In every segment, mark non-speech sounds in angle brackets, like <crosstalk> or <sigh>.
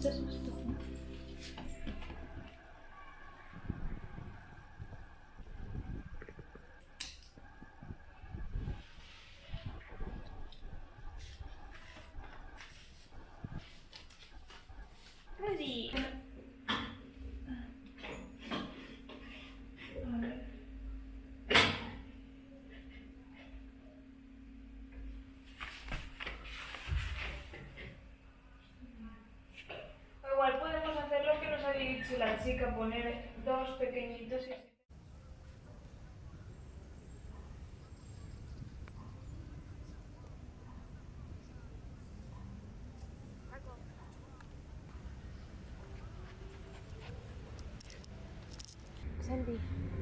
这是不是抖音 chica poner dos pequeñitos y...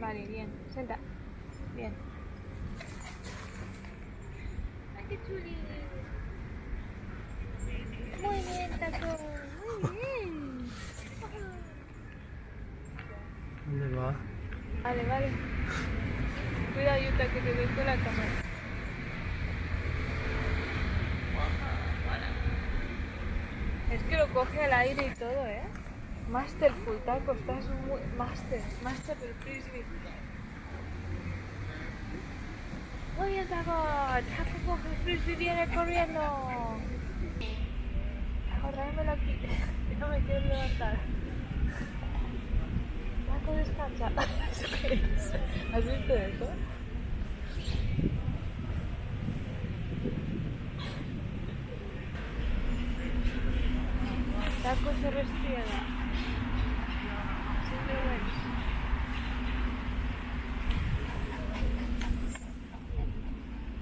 Vale, bien. Senta. Bien. ¡Ay! Muy bien, taco. Muy bien. ¿Dónde va? Vale, vale. Cuidado, Yuta, que te doy con la cámara. Es que lo coge al aire y todo, ¿eh? Masterful, taco, estás muy... Master, master del frisbee. Muy bien, taco. Taco coge el frisbee, viene corriendo. Taco, tráemelo aquí. <laughs> No me quiero levantar. Taco, descansa. <laughs> ¿Has visto eso? Taco se restriega. Siempre bueno.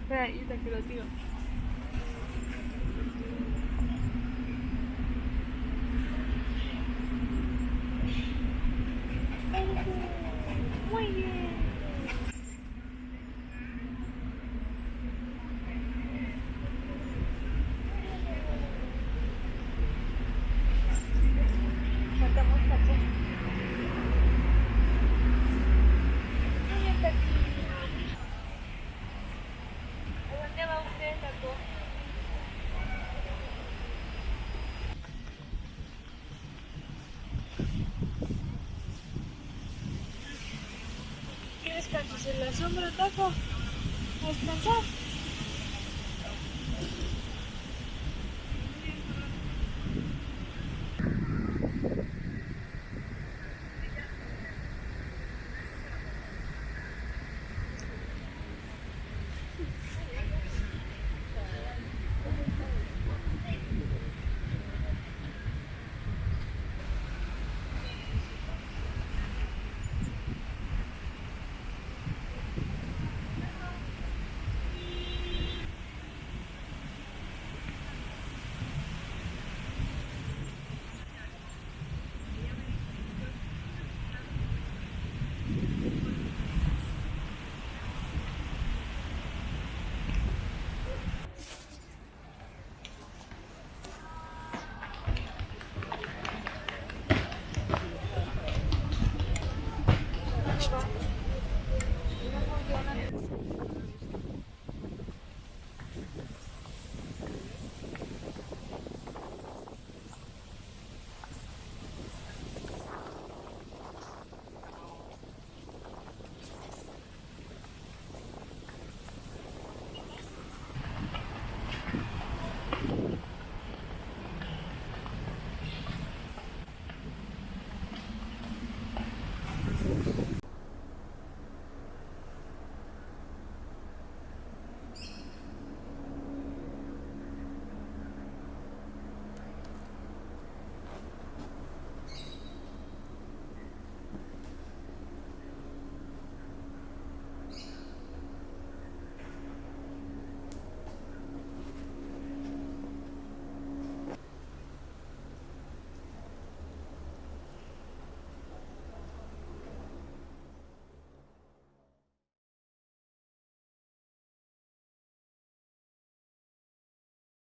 Espera, yo te lo tiro. si la sombra ataca, a descansar.